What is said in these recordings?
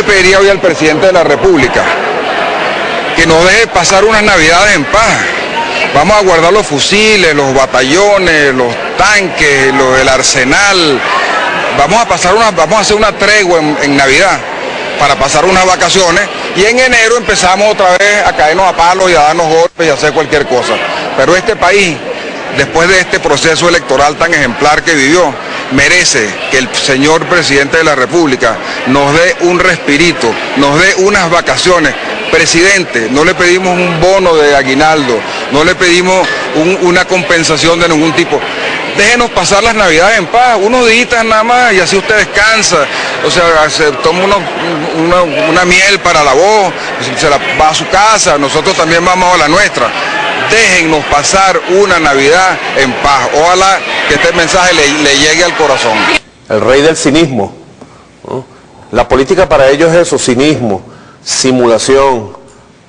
Le pediría hoy al presidente de la República que nos deje pasar unas navidades en paz. Vamos a guardar los fusiles, los batallones, los tanques, lo del arsenal. Vamos a pasar una, vamos a hacer una tregua en, en Navidad para pasar unas vacaciones y en enero empezamos otra vez a caernos a palos y a darnos golpes y a hacer cualquier cosa. Pero este país, después de este proceso electoral tan ejemplar que vivió, merece que el señor presidente de la República nos dé un respirito, nos dé unas vacaciones. Presidente, no le pedimos un bono de aguinaldo, no le pedimos un- una compensación de ningún tipo. Déjenos pasar las navidades en paz, unos días nada más y así usted descansa. O sea, se toma una, una miel para la voz, se la va a su casa, nosotros también vamos a la nuestra. Déjennos pasar una Navidad en paz. Ojalá que este mensaje le, le llegue al corazón. el rey del cinismo. La política para ellos es eso, cinismo, simulación,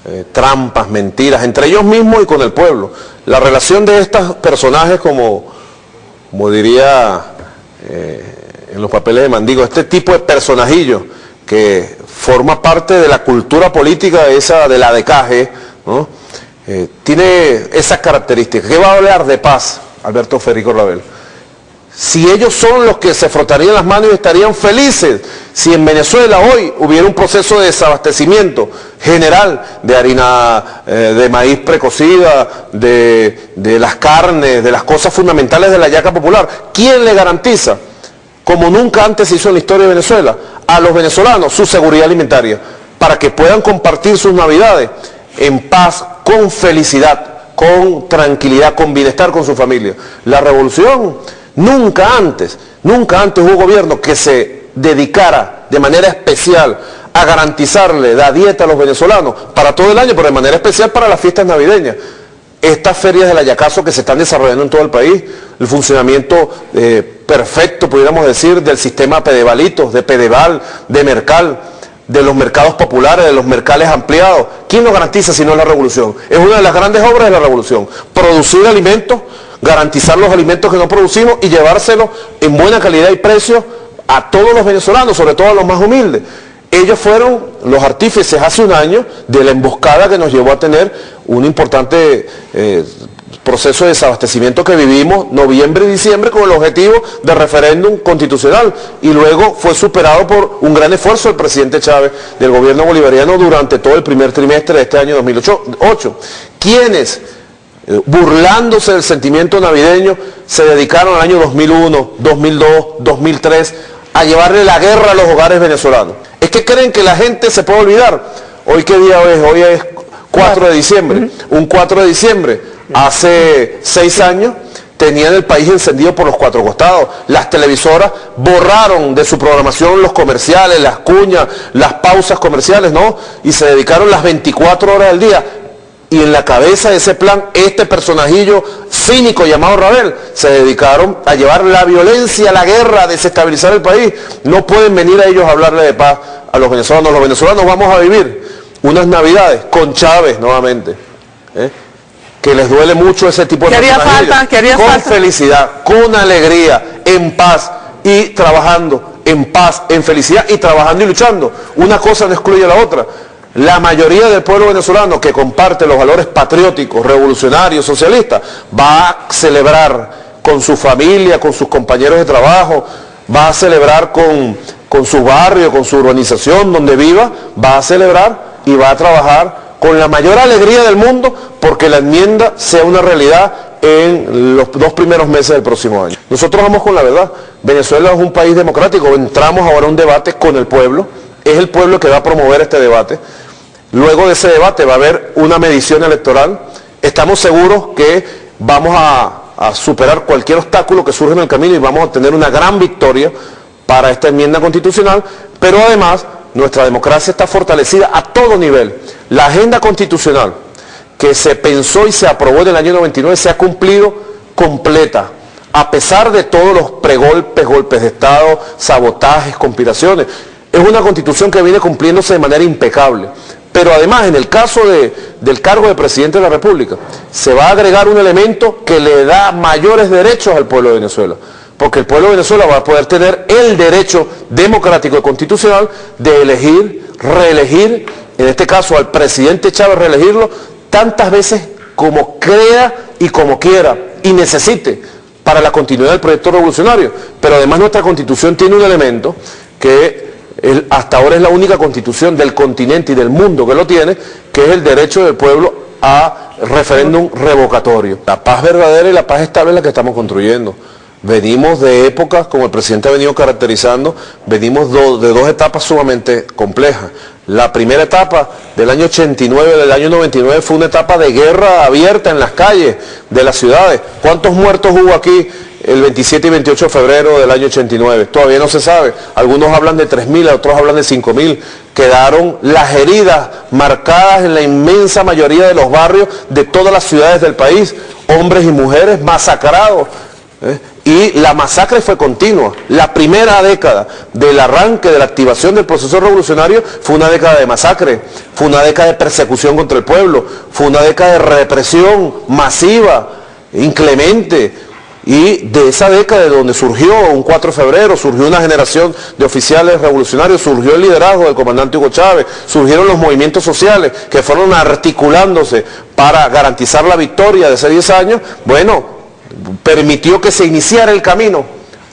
eh, trampas, mentiras, entre ellos mismos y con el pueblo. La relación de estos personajes, como, como diría eh, en los papeles de Mandigo, este tipo de personajillo que forma parte de la cultura política esa de la decaje, ¿no? Eh, tiene esas características. ¿Qué va a hablar de paz, Alberto Federico Rabel? si ellos son los que se frotarían las manos y estarían felices si en Venezuela hoy hubiera un proceso de desabastecimiento general de harina eh, de maíz precocida, de, de las carnes, de las cosas fundamentales de la yaca popular. ¿Quién le garantiza, como nunca antes se hizo en la historia de Venezuela, a los venezolanos su seguridad alimentaria para que puedan compartir sus navidades en paz, con felicidad, con tranquilidad, con bienestar con su familia? La revolución Nunca antes, nunca antes hubo gobierno que se dedicara de manera especial a garantizarle la dieta a los venezolanos para todo el año, pero de manera especial para las fiestas navideñas. Estas ferias del Ayacazo que se están desarrollando en todo el país, el funcionamiento eh, perfecto, pudiéramos decir, del sistema Pedevalitos, de Pedeval, de Mercal, de los mercados populares, de los mercales ampliados. ¿Quién lo garantiza si no es la revolución? Es una de las grandes obras de la revolución. Producir alimentos garantizar los alimentos que no producimos y llevárselos en buena calidad y precio a todos los venezolanos, sobre todo a los más humildes. Ellos fueron los artífices hace un año de la emboscada que nos llevó a tener un importante eh, proceso de desabastecimiento que vivimos noviembre y diciembre con el objetivo de referéndum constitucional y luego fue superado por un gran esfuerzo del presidente Chávez del gobierno bolivariano durante todo el primer trimestre de este año 2008. ¿Quiénes? burlándose del sentimiento navideño, se dedicaron al año 2001, 2002, 2003 a llevarle la guerra a los hogares venezolanos. Es que creen que la gente se puede olvidar. Hoy qué día es? Hoy es 4 de diciembre. Un 4 de diciembre, hace seis años, tenían el país encendido por los cuatro costados. Las televisoras borraron de su programación los comerciales, las cuñas, las pausas comerciales, ¿no? Y se dedicaron las 24 horas del día y en la cabeza de ese plan, este personajillo cínico llamado Rabel, se dedicaron a llevar la violencia, la guerra, a desestabilizar el país. No pueden venir a ellos a hablarle de paz a los venezolanos. Los venezolanos vamos a vivir unas navidades con Chávez nuevamente. ¿eh? Que les duele mucho ese tipo de ¿Qué haría personajillos. falta? ¿Qué haría Con falta? felicidad, con alegría, en paz y trabajando en paz, en felicidad y trabajando y luchando. Una cosa no excluye a la otra. La mayoría del pueblo venezolano que comparte los valores patrióticos, revolucionarios, socialistas, va a celebrar con su familia, con sus compañeros de trabajo, va a celebrar con, con su barrio, con su urbanización donde viva, va a celebrar y va a trabajar con la mayor alegría del mundo porque la enmienda sea una realidad en los dos primeros meses del próximo año. Nosotros vamos con la verdad. Venezuela es un país democrático. Entramos ahora a un debate con el pueblo. Es el pueblo que va a promover este debate. Luego de ese debate va a haber una medición electoral. Estamos seguros que vamos a, a superar cualquier obstáculo que surja en el camino y vamos a tener una gran victoria para esta enmienda constitucional, pero además nuestra democracia está fortalecida a todo nivel. La agenda constitucional que se pensó y se aprobó en el año 99 se ha cumplido completa, a pesar de todos los pregolpes, golpes de Estado, sabotajes, conspiraciones. Es una constitución que viene cumpliéndose de manera impecable. Pero además, en el caso de- del cargo de presidente de la República, se va a agregar un elemento que le da mayores derechos al pueblo de Venezuela. Porque el pueblo de Venezuela va a poder tener el derecho democrático y constitucional de elegir reelegir, en este caso al presidente Chávez reelegirlo, tantas veces como crea y como quiera y necesite para la continuidad del proyecto revolucionario. Pero además nuestra constitución tiene un elemento que hasta ahora es la única constitución del continente y del mundo que lo tiene, que es el derecho del pueblo a referéndum revocatorio. La paz verdadera y la paz estable es la que estamos construyendo. Venimos de épocas, como el presidente ha venido caracterizando, venimos de dos etapas sumamente complejas. La primera etapa del año 89, del año 99, fue una etapa de guerra abierta en las calles de las ciudades. ¿Cuántos muertos hubo aquí el 27 y 28 de febrero del año 89? Todavía no se sabe. Algunos hablan de 3.000, otros hablan de 5.000. Quedaron las heridas marcadas en la inmensa mayoría de los barrios de todas las ciudades del país. Hombres y mujeres masacrados. ¿eh? Y la masacre fue continua. La primera década del arranque de la activación del proceso revolucionario fue una década de masacre, fue una década de persecución contra el pueblo, fue una década de represión masiva, inclemente. Y de esa década de donde surgió un 4 de febrero, surgió una generación de oficiales revolucionarios, surgió el liderazgo del comandante Hugo Chávez, surgieron los movimientos sociales que fueron articulándose para garantizar la victoria de hace 10 años, bueno, permitió que se iniciara el camino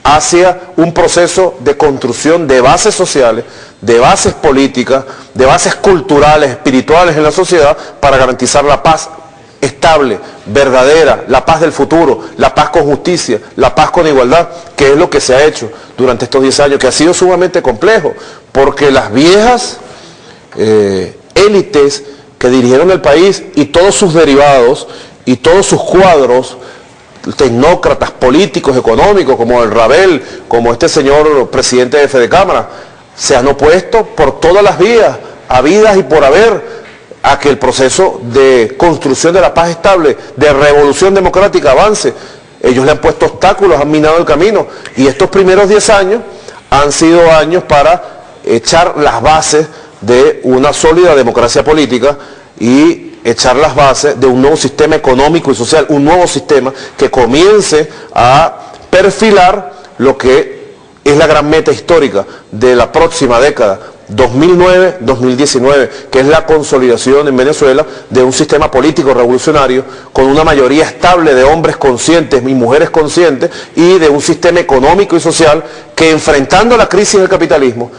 hacia un proceso de construcción de bases sociales, de bases políticas, de bases culturales, espirituales en la sociedad para garantizar la paz estable, verdadera, la paz del futuro, la paz con justicia, la paz con igualdad, que es lo que se ha hecho durante estos 10 años, que ha sido sumamente complejo, porque las viejas eh, élites que dirigieron el país y todos sus derivados y todos sus cuadros tecnócratas políticos, económicos, como el Rabel, como este señor presidente de Fede Cámara, se han opuesto por todas las vías, habidas y por haber, a que el proceso de construcción de la paz estable, de revolución democrática avance. Ellos le han puesto obstáculos, han minado el camino. Y estos primeros 10 años han sido años para echar las bases de una sólida democracia política y echar las bases de un nuevo sistema económico y social, un nuevo sistema que comience a perfilar lo que es la gran meta histórica de la próxima década, 2009-2019, que es la consolidación en Venezuela de un sistema político revolucionario con una mayoría estable de hombres conscientes y mujeres conscientes y de un sistema económico y social que enfrentando la crisis del capitalismo,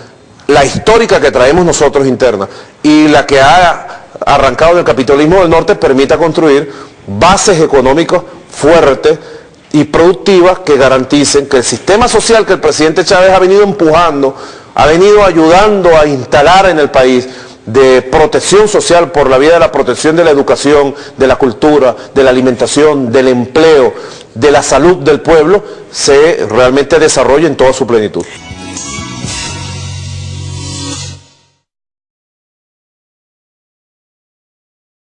la histórica que traemos nosotros interna y la que ha arrancado del capitalismo del norte permita construir bases económicas fuertes y productivas que garanticen que el sistema social que el presidente Chávez ha venido empujando, ha venido ayudando a instalar en el país de protección social por la vía de la protección de la educación, de la cultura, de la alimentación, del empleo, de la salud del pueblo, se realmente desarrolle en toda su plenitud.